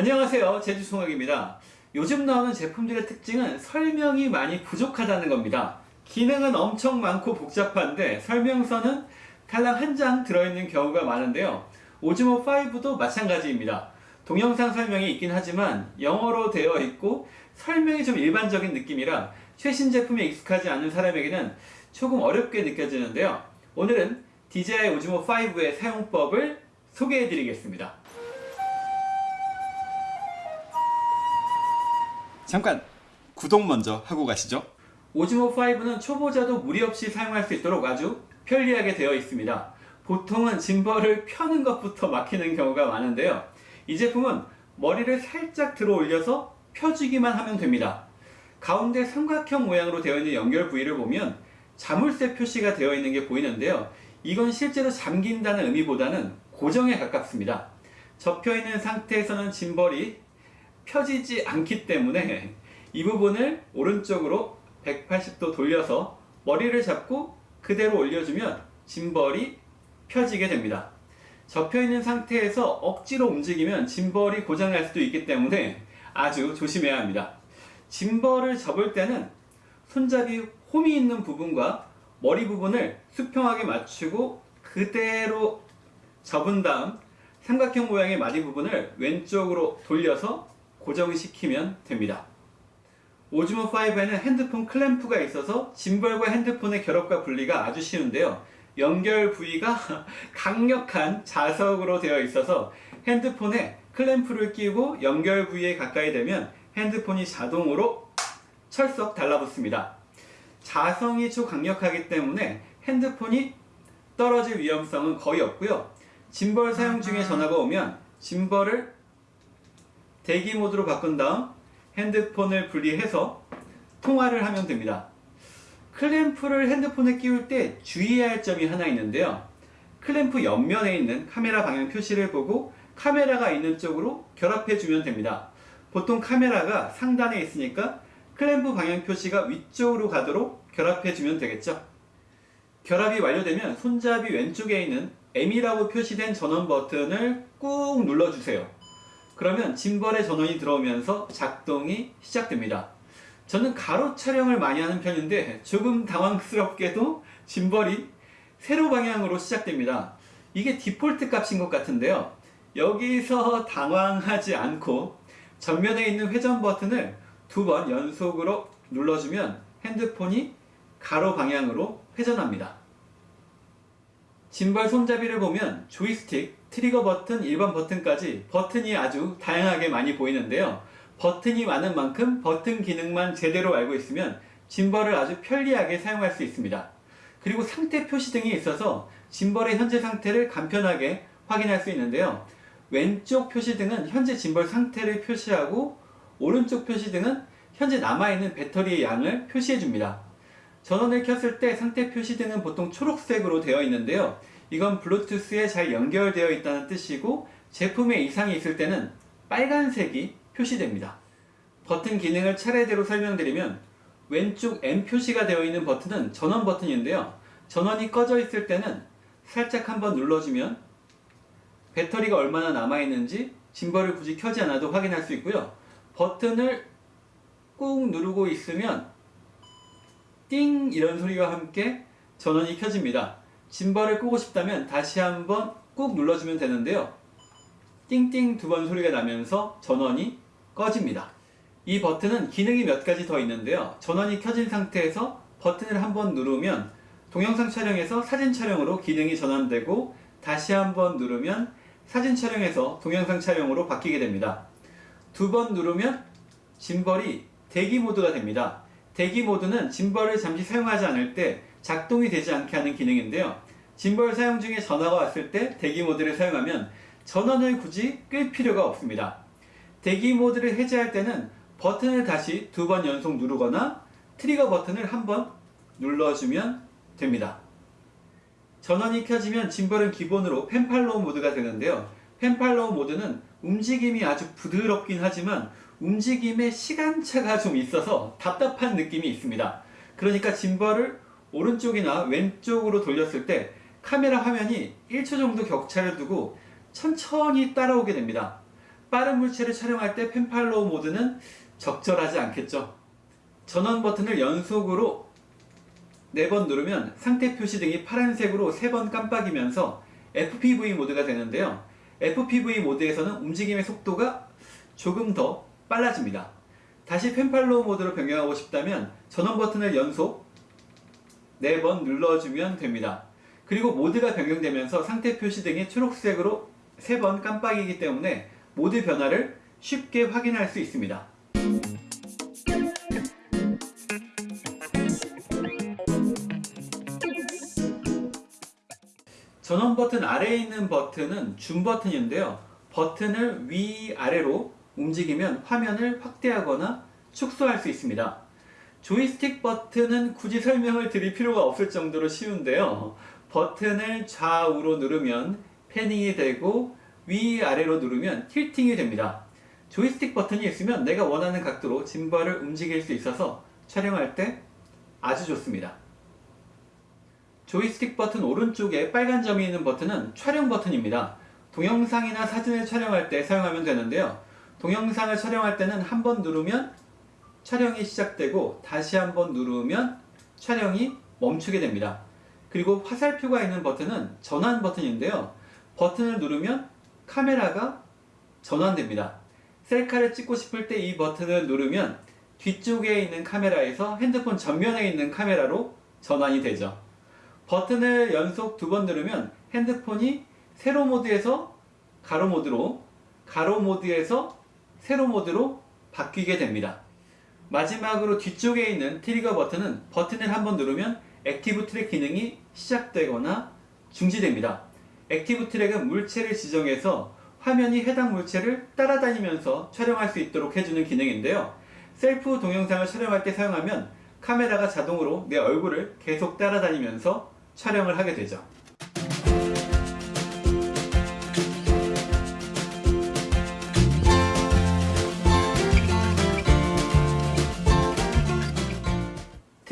안녕하세요. 제주송학입니다. 요즘 나오는 제품들의 특징은 설명이 많이 부족하다는 겁니다. 기능은 엄청 많고 복잡한데 설명서는 달랑 한 장 들어있는 경우가 많은데요. 오즈모 5도 마찬가지입니다. 동영상 설명이 있긴 하지만 영어로 되어 있고 설명이 좀 일반적인 느낌이라 최신 제품에 익숙하지 않은 사람에게는 조금 어렵게 느껴지는데요. 오늘은 DJI 오즈모 5의 사용법을 소개해 드리겠습니다 잠깐 구독 먼저 하고 가시죠. 오즈모 5는 초보자도 무리 없이 사용할 수 있도록 아주 편리하게 되어 있습니다. 보통은 짐벌을 펴는 것부터 막히는 경우가 많은데요. 이 제품은 머리를 살짝 들어 올려서 펴주기만 하면 됩니다. 가운데 삼각형 모양으로 되어 있는 연결 부위를 보면 자물쇠 표시가 되어 있는 게 보이는데요. 이건 실제로 잠긴다는 의미보다는 고정에 가깝습니다. 접혀 있는 상태에서는 짐벌이 펴지지 않기 때문에 이 부분을 오른쪽으로 180도 돌려서 머리를 잡고 그대로 올려주면 짐벌이 펴지게 됩니다. 접혀있는 상태에서 억지로 움직이면 짐벌이 고장날 수도 있기 때문에 아주 조심해야 합니다. 짐벌을 접을 때는 손잡이 홈이 있는 부분과 머리 부분을 수평하게 맞추고 그대로 접은 다음 삼각형 모양의 마디 부분을 왼쪽으로 돌려서 고정시키면 됩니다. 오즈모 5에는 핸드폰 클램프가 있어서 짐벌과 핸드폰의 결합과 분리가 아주 쉬운데요. 연결 부위가 강력한 자석으로 되어 있어서 핸드폰에 클램프를 끼고 연결 부위에 가까이 되면 핸드폰이 자동으로 철썩 달라붙습니다. 자성이 초강력하기 때문에 핸드폰이 떨어질 위험성은 거의 없고요. 짐벌 사용 중에 전화가 오면 짐벌을 대기 모드로 바꾼 다음 핸드폰을 분리해서 통화를 하면 됩니다. 클램프를 핸드폰에 끼울 때 주의해야 할 점이 하나 있는데요. 클램프 옆면에 있는 카메라 방향 표시를 보고 카메라가 있는 쪽으로 결합해 주면 됩니다. 보통 카메라가 상단에 있으니까 클램프 방향 표시가 위쪽으로 가도록 결합해 주면 되겠죠. 결합이 완료되면 손잡이 왼쪽에 있는 M이라고 표시된 전원 버튼을 꾹 눌러주세요. 그러면 짐벌의 전원이 들어오면서 작동이 시작됩니다. 저는 가로 촬영을 많이 하는 편인데 조금 당황스럽게도 짐벌이 세로 방향으로 시작됩니다. 이게 디폴트 값인 것 같은데요. 여기서 당황하지 않고 전면에 있는 회전 버튼을 두 번 연속으로 눌러주면 핸드폰이 가로 방향으로 회전합니다. 짐벌 손잡이를 보면 조이스틱, 트리거 버튼, 일반 버튼까지 버튼이 아주 다양하게 많이 보이는데요. 버튼이 많은 만큼 버튼 기능만 제대로 알고 있으면 짐벌을 아주 편리하게 사용할 수 있습니다. 그리고 상태 표시 등이 있어서 짐벌의 현재 상태를 간편하게 확인할 수 있는데요. 왼쪽 표시 등은 현재 짐벌 상태를 표시하고 오른쪽 표시 등은 현재 남아있는 배터리의 양을 표시해 줍니다. 전원을 켰을 때 상태 표시 등은 보통 초록색으로 되어 있는데요. 이건 블루투스에 잘 연결되어 있다는 뜻이고 제품에 이상이 있을 때는 빨간색이 표시됩니다. 버튼 기능을 차례대로 설명드리면 왼쪽 M 표시가 되어 있는 버튼은 전원 버튼인데요. 전원이 꺼져 있을 때는 살짝 한번 눌러주면 배터리가 얼마나 남아있는지 짐벌을 굳이 켜지 않아도 확인할 수 있고요. 버튼을 꾹 누르고 있으면 띵 이런 소리와 함께 전원이 켜집니다. 짐벌을 끄고 싶다면 다시 한번 꾹 눌러주면 되는데요. 띵띵 두 번 소리가 나면서 전원이 꺼집니다. 이 버튼은 기능이 몇 가지 더 있는데요. 전원이 켜진 상태에서 버튼을 한번 누르면 동영상 촬영에서 사진 촬영으로 기능이 전환되고 다시 한번 누르면 사진 촬영에서 동영상 촬영으로 바뀌게 됩니다. 두 번 누르면 짐벌이 대기 모드가 됩니다. 대기 모드는 짐벌을 잠시 사용하지 않을 때 작동이 되지 않게 하는 기능인데요. 짐벌 사용 중에 전화가 왔을 때 대기 모드를 사용하면 전원을 굳이 끌 필요가 없습니다. 대기 모드를 해제할 때는 버튼을 다시 두 번 연속 누르거나 트리거 버튼을 한 번 눌러주면 됩니다. 전원이 켜지면 짐벌은 기본으로 pan follow 모드가 되는데요. pan follow 모드는 움직임이 아주 부드럽긴 하지만 움직임의 시간차가 좀 있어서 답답한 느낌이 있습니다. 그러니까 짐벌을 오른쪽이나 왼쪽으로 돌렸을 때 카메라 화면이 1초 정도 격차를 두고 천천히 따라오게 됩니다. 빠른 물체를 촬영할 때 pan follow 모드는 적절하지 않겠죠. 전원 버튼을 연속으로 4번 누르면 상태 표시 등이 파란색으로 3번 깜빡이면서 FPV 모드가 되는데요. FPV 모드에서는 움직임의 속도가 조금 더 빨라집니다. 다시 펜팔로우 모드로 변경하고 싶다면 전원 버튼을 연속 4번 눌러주면 됩니다. 그리고 모드가 변경되면서 상태 표시 등이 초록색으로 3번 깜빡이기 때문에 모드 변화를 쉽게 확인할 수 있습니다. 전원 버튼 아래에 있는 버튼은 줌 버튼인데요. 버튼을 위아래로 움직이면 화면을 확대하거나 축소할 수 있습니다. 조이스틱 버튼은 굳이 설명을 드릴 필요가 없을 정도로 쉬운데요. 버튼을 좌우로 누르면 패닝이 되고 위아래로 누르면 틸팅이 됩니다. 조이스틱 버튼이 있으면 내가 원하는 각도로 짐벌을 움직일 수 있어서 촬영할 때 아주 좋습니다. 조이스틱 버튼 오른쪽에 빨간 점이 있는 버튼은 촬영 버튼입니다. 동영상이나 사진을 촬영할 때 사용하면 되는데요. 동영상을 촬영할 때는 한 번 누르면 촬영이 시작되고 다시 한번 누르면 촬영이 멈추게 됩니다. 그리고 화살표가 있는 버튼은 전환 버튼인데요. 버튼을 누르면 카메라가 전환됩니다. 셀카를 찍고 싶을 때 이 버튼을 누르면 뒤쪽에 있는 카메라에서 핸드폰 전면에 있는 카메라로 전환이 되죠. 버튼을 연속 두 번 누르면 핸드폰이 세로 모드에서 가로 모드로, 가로 모드에서 세로 모드로 바뀌게 됩니다. 마지막으로 뒤쪽에 있는 트리거 버튼은 버튼을 한번 누르면 active track 기능이 시작되거나 중지됩니다. active track은 물체를 지정해서 화면이 해당 물체를 따라다니면서 촬영할 수 있도록 해주는 기능인데요. 셀프 동영상을 촬영할 때 사용하면 카메라가 자동으로 내 얼굴을 계속 따라다니면서 촬영을 하게 되죠.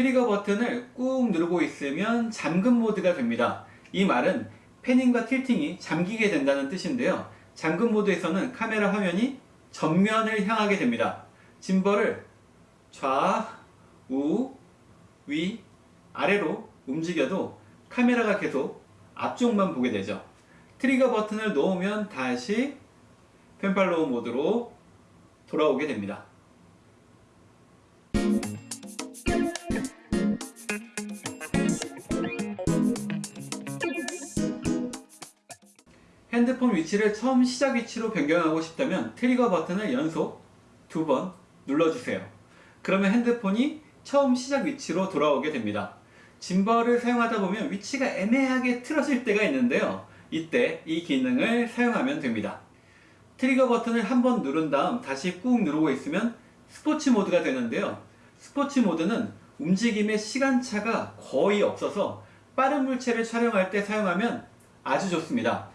트리거 버튼을 꾹 누르고 있으면 잠금 모드가 됩니다. 이 말은 패닝과 틸팅이 잠기게 된다는 뜻인데요. 잠금 모드에서는 카메라 화면이 전면을 향하게 됩니다. 짐벌을 좌, 우, 위, 아래로 움직여도 카메라가 계속 앞쪽만 보게 되죠. 트리거 버튼을 놓으면 다시 pan follow 모드로 돌아오게 됩니다. 핸드폰 위치를 처음 시작 위치로 변경하고 싶다면 트리거 버튼을 연속 두 번 눌러주세요. 그러면 핸드폰이 처음 시작 위치로 돌아오게 됩니다. 짐벌을 사용하다 보면 위치가 애매하게 틀어질 때가 있는데요. 이때 이 기능을 사용하면 됩니다. 트리거 버튼을 한 번 누른 다음 다시 꾹 누르고 있으면 스포츠 모드가 되는데요. 스포츠 모드는 움직임의 시간차가 거의 없어서 빠른 물체를 촬영할 때 사용하면 아주 좋습니다.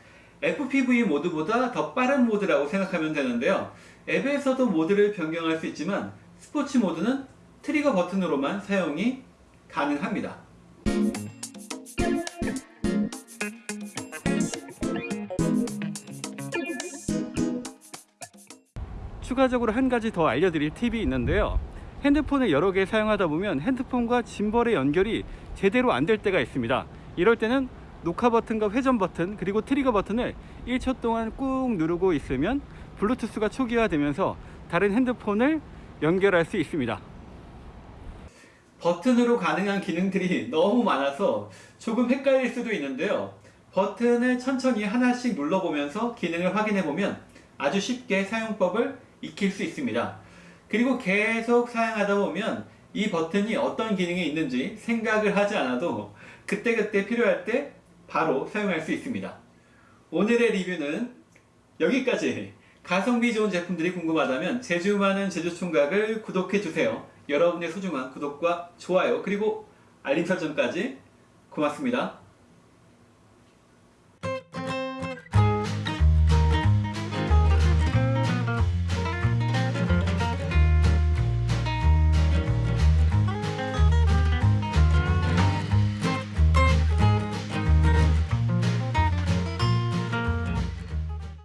FPV 모드보다 더 빠른 모드라고 생각하면 되는데요. 앱에서도 모드를 변경할 수 있지만 스포츠 모드는 트리거 버튼으로만 사용이 가능합니다. 추가적으로 한 가지 더 알려드릴 팁이 있는데요. 핸드폰을 여러 개 사용하다 보면 핸드폰과 짐벌의 연결이 제대로 안 될 때가 있습니다. 이럴 때는 녹화 버튼과 회전 버튼 그리고 트리거 버튼을 1초 동안 꾹 누르고 있으면 블루투스가 초기화되면서 다른 핸드폰을 연결할 수 있습니다. 버튼으로 가능한 기능들이 너무 많아서 조금 헷갈릴 수도 있는데요. 버튼을 천천히 하나씩 눌러보면서 기능을 확인해보면 아주 쉽게 사용법을 익힐 수 있습니다. 그리고 계속 사용하다 보면 이 버튼이 어떤 기능이 있는지 생각을 하지 않아도 그때그때 필요할 때 바로 사용할 수 있습니다. 오늘의 리뷰는 여기까지 가성비 좋은 제품들이 궁금하다면 제주 많은 제주총각을 구독해주세요. 여러분의 소중한 구독과 좋아요 그리고 알림 설정까지 고맙습니다.